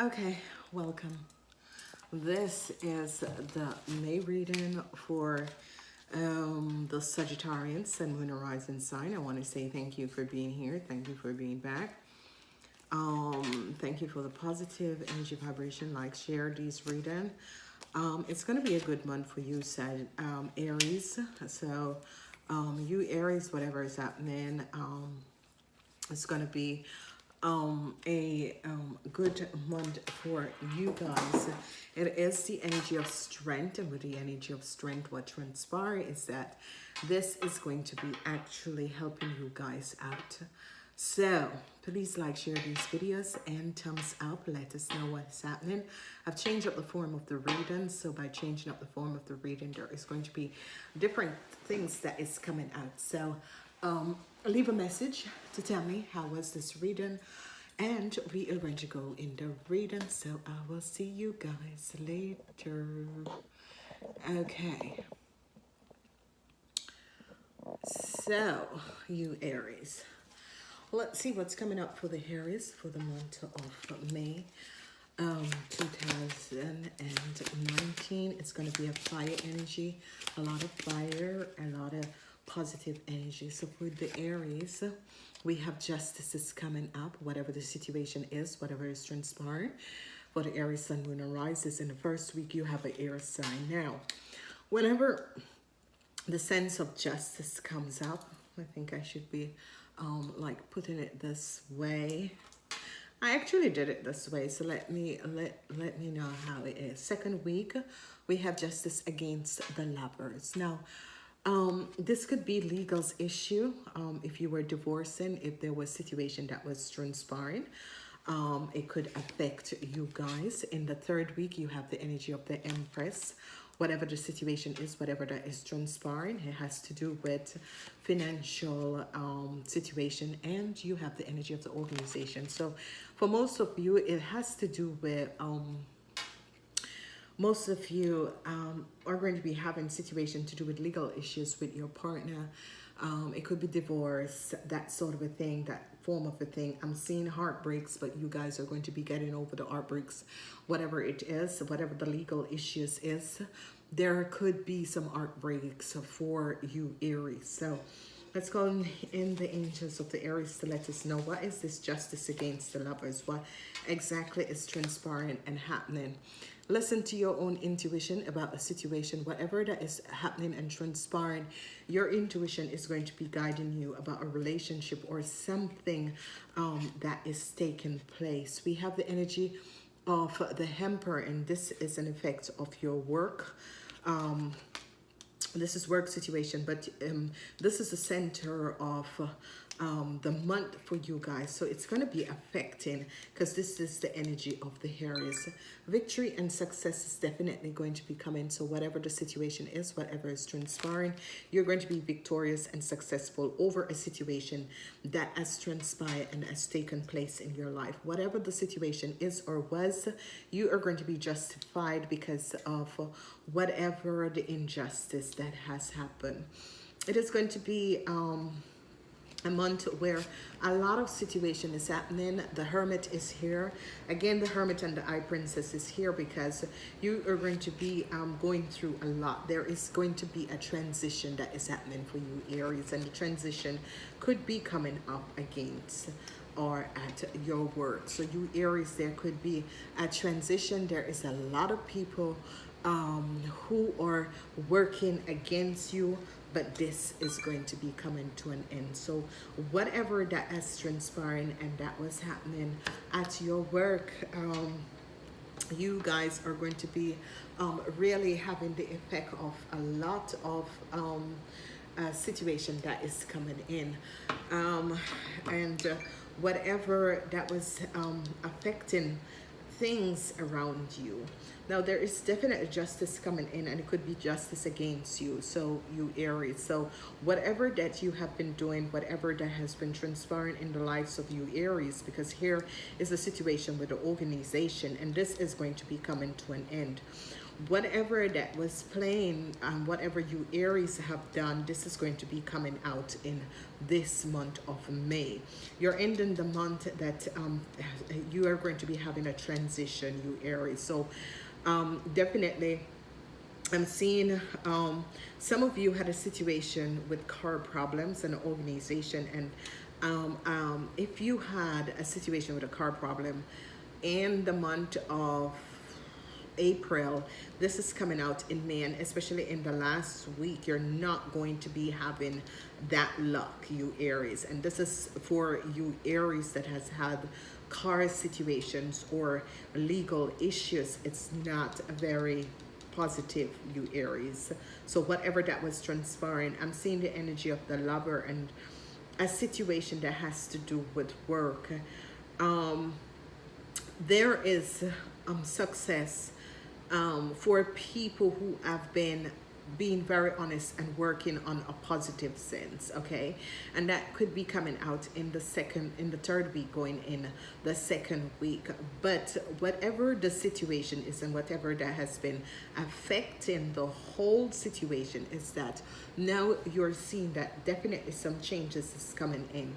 Okay, welcome. This is the May reading for um, the Sagittarian Sun, Moon, Horizon sign. I want to say thank you for being here. Thank you for being back. Um, thank you for the positive energy vibration. Like, share these reading. Um, it's going to be a good month for you, Sag um, Aries. So, um, you Aries, whatever is happening, um, it's going to be um, a um, good month for you guys. It is the energy of strength, and with the energy of strength, what transpires is that this is going to be actually helping you guys out. So please like, share these videos, and thumbs up. Let us know what's happening. I've changed up the form of the reading, so by changing up the form of the reading, there is going to be different things that is coming out. So um, leave a message to tell me how was this reading and we are going to go in the reading so I will see you guys later. Okay. So you Aries. Let's see what's coming up for the Aries for the month of May. Um 2019 it's going to be a fire energy a lot of fire a lot of positive energy. So for the Aries, we have justices coming up, whatever the situation is, whatever is transpiring. For the Aries, Sun, Moon, arises in the first week, you have an air sign. Now, whenever the sense of justice comes up, I think I should be um, like putting it this way. I actually did it this way, so let me let let me know how it is. Second week, we have justice against the lovers. Now, um, this could be legal's issue um, if you were divorcing, if there was situation that was transpiring. Um, it could affect you guys. In the third week, you have the energy of the Empress. Whatever the situation is, whatever that is transpiring, it has to do with financial um, situation and you have the energy of the organization. So for most of you, it has to do with um, most of you um, are going to be having situation to do with legal issues with your partner. Um, it could be divorce, that sort of a thing, that form of a thing. I'm seeing heartbreaks, but you guys are going to be getting over the heartbreaks, whatever it is, whatever the legal issues is. There could be some heartbreaks for you, Aries. So let's go in the angels of the Aries to let us know what is this justice against the lovers? What exactly is transpiring and happening? Listen to your own intuition about a situation, whatever that is happening and transpiring. Your intuition is going to be guiding you about a relationship or something um, that is taking place. We have the energy of the Emperor, and this is an effect of your work. Um, this is work situation, but um, this is the center of um, the month for you guys. So it's going to be affecting because this is the energy of the Aries. Victory and success is definitely going to be coming. So whatever the situation is, whatever is transpiring, you're going to be victorious and successful over a situation that has transpired and has taken place in your life. Whatever the situation is or was, you are going to be justified because of whatever the injustice that has happened. It is going to be... Um, a month where a lot of situation is happening. The hermit is here. Again the hermit and the High Priestess is here because you are going to be um, going through a lot. There is going to be a transition that is happening for you aries and the transition could be coming up against or at your work so you aries there could be a transition. There is a lot of people um, who are working against you but this is going to be coming to an end. So whatever that is transpiring and that was happening at your work um, you guys are going to be um, really having the effect of a lot of um, uh, situation that is coming in. Um, and uh, whatever that was um, affecting things around you. Now there is definite justice coming in and it could be justice against you so you aries. So whatever that you have been doing whatever that has been transpiring in the lives of you aries because here is a situation with the organization and this is going to be coming to an end whatever that was playing and whatever you Aries have done, this is going to be coming out in this month of May. You're ending the month that um, you are going to be having a transition, you Aries. So um, definitely I'm seeing um, some of you had a situation with car problems and organization and um, um, if you had a situation with a car problem in the month of April, this is coming out in May, and especially in the last week, you're not going to be having that luck, you Aries. And this is for you Aries that has had car situations or legal issues. It's not very positive, you Aries. So whatever that was transpiring, I'm seeing the energy of the lover and a situation that has to do with work. Um, there is um, success um, for people who have been being very honest and working on a positive sense okay? And that could be coming out in the second in the third week going in the second week. But whatever the situation is and whatever that has been affecting the whole situation is that now you're seeing that definitely some changes is coming in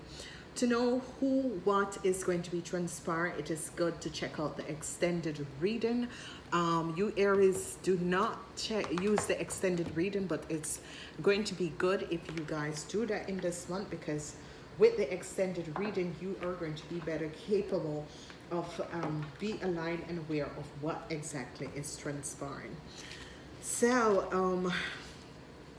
to know who what is going to be transpiring, it is good to check out the extended reading. Um, you Aries do not check, use the extended reading but it's going to be good if you guys do that in this month because with the extended reading you are going to be better capable of um, be aligned and aware of what exactly is transpiring. So um,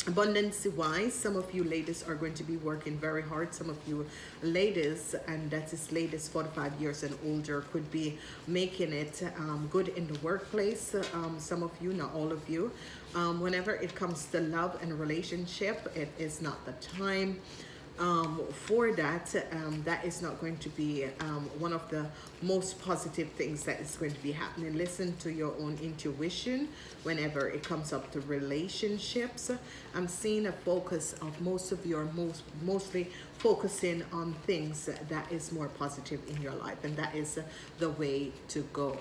abundance wise some of you ladies are going to be working very hard. Some of you ladies and that is ladies 45 years and older could be making it um, good in the workplace um, some of you not all of you. Um, whenever it comes to love and relationship it is not the time um, for that, um, that is not going to be um, one of the most positive things that is going to be happening. Listen to your own intuition whenever it comes up to relationships. I'm seeing a focus of most of your most mostly focusing on things that is more positive in your life and that is the way to go.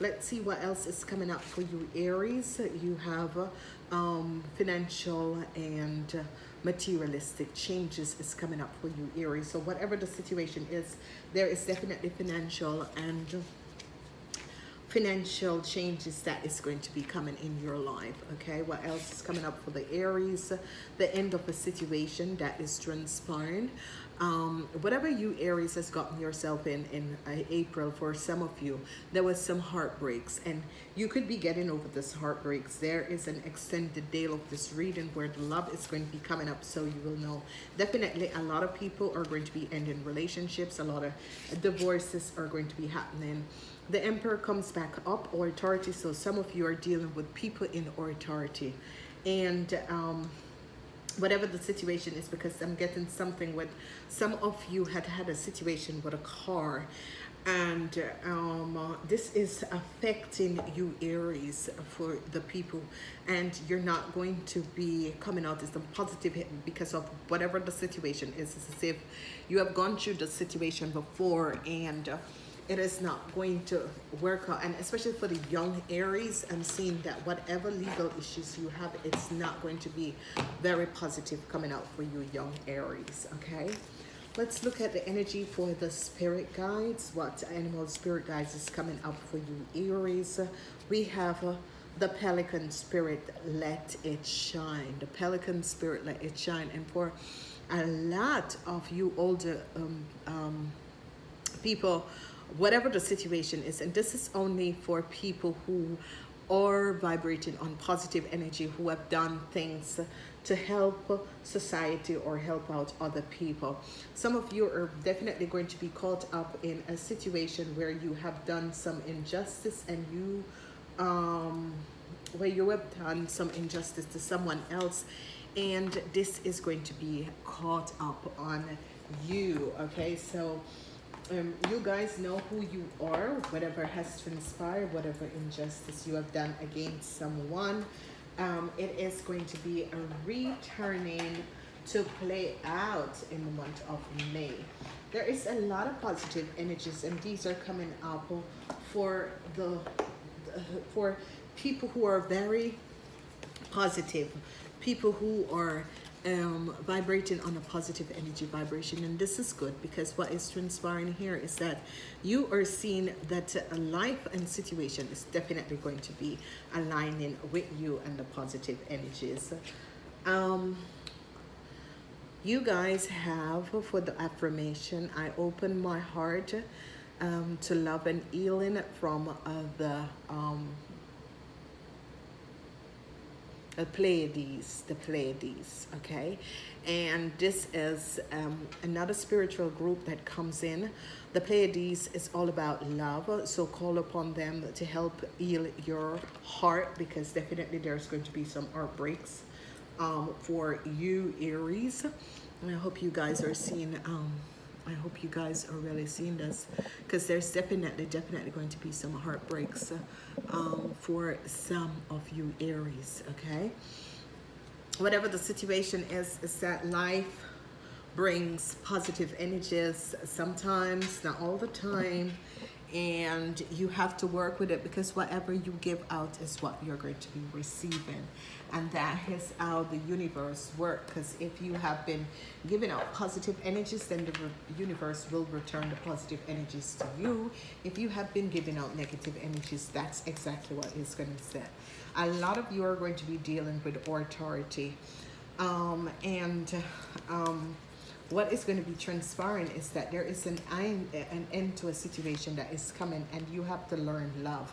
Let's see what else is coming up for you Aries. You have um, financial and materialistic changes is coming up for you Aries so whatever the situation is there is definitely financial and financial changes that is going to be coming in your life okay? What else is coming up for the aries? The end of a situation that is transpiring um, whatever you Aries has gotten yourself in in uh, April for some of you there was some heartbreaks and you could be getting over this heartbreaks. There is an extended day of this reading where the love is going to be coming up so you will know. Definitely a lot of people are going to be ending relationships a lot of divorces are going to be happening. The emperor comes back up or authority so some of you are dealing with people in authority. And um whatever the situation is because I'm getting something with some of you had had a situation with a car and um, this is affecting you Aries for the people and you're not going to be coming out as a positive because of whatever the situation is. It's as if you have gone through the situation before and uh, it is not going to work out. And especially for the young aries i'm seeing that whatever legal issues you have it's not going to be very positive coming out for you young aries okay? Let's look at the energy for the spirit guides what animal spirit guides is coming up for you aries. We have uh, the pelican spirit let it shine. The pelican spirit let it shine. And for a lot of you older um, um, people whatever the situation is and this is only for people who are vibrating on positive energy who have done things to help society or help out other people. Some of you are definitely going to be caught up in a situation where you have done some injustice and you um where you have done some injustice to someone else and this is going to be caught up on you okay? So um, you guys know who you are, whatever has transpired, whatever injustice you have done against someone. Um, it is going to be a returning to play out in the month of May. There is a lot of positive energies and these are coming up for the for people who are very positive, people who are um, vibrating on a positive energy vibration. And this is good because what is transpiring here is that you are seeing that life and situation is definitely going to be aligning with you and the positive energies. Um, you guys have for the affirmation, I open my heart um, to love and healing from uh, the the Pleiades, the Pleiades, okay? And this is um, another spiritual group that comes in. The Pleiades is all about love, so call upon them to help heal your heart because definitely there's going to be some heartbreaks um, for you, Aries. And I hope you guys are seeing um, I hope you guys are really seeing this because there's definitely, definitely going to be some heartbreaks um, for some of you Aries, okay? Whatever the situation is, is that life brings positive energies sometimes, not all the time, and you have to work with it because whatever you give out is what you're going to be receiving. And that is how the universe works because if you have been giving out positive energies then the universe will return the positive energies to you. If you have been giving out negative energies that's exactly what it's going to say. A lot of you are going to be dealing with authority. Um, and um, what is going to be transpiring is that there is an end, an end to a situation that is coming and you have to learn love.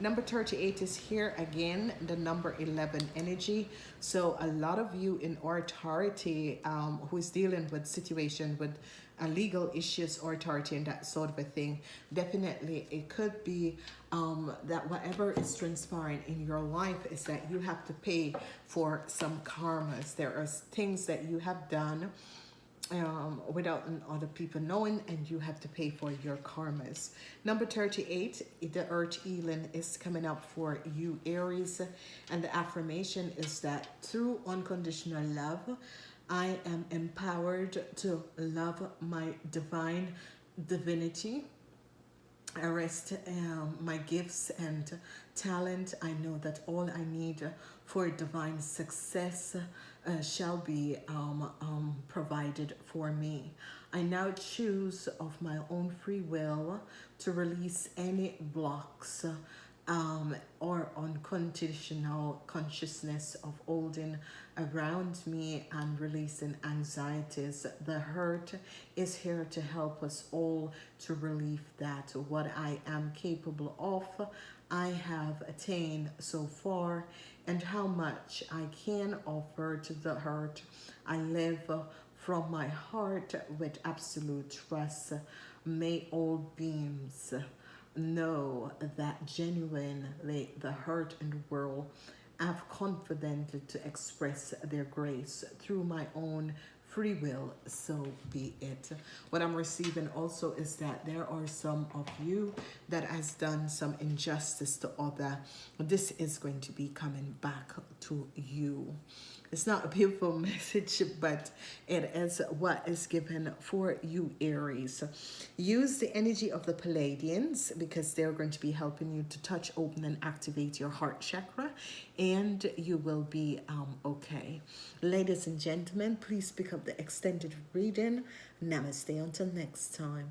Number 38 is here again, the number 11 energy. So a lot of you in authority um, who is dealing with situation with uh, legal issues or authority and that sort of a thing, definitely it could be um, that whatever is transpiring in your life is that you have to pay for some karmas. There are things that you have done um, without other people knowing and you have to pay for your karmas. Number 38, the earth healing is coming up for you Aries and the affirmation is that through unconditional love, I am empowered to love my divine divinity. I rest um, my gifts and talent. I know that all I need for divine success uh, shall be um, um, provided for me. I now choose of my own free will to release any blocks um, or unconditional consciousness of holding around me and releasing anxieties. The hurt is here to help us all to relieve that. What I am capable of, I have attained so far and how much I can offer to the hurt. I live from my heart with absolute trust. May all beings know that genuinely the hurt and world have confidently to express their grace through my own free will, so be it. What I'm receiving also is that there are some of you that has done some injustice to other. This is going to be coming back to you. It's not a beautiful message, but it is what is given for you, Aries. Use the energy of the Pleiadians because they're going to be helping you to touch, open, and activate your heart chakra, and you will be um, okay. Ladies and gentlemen, please pick up the extended reading. Namaste until next time.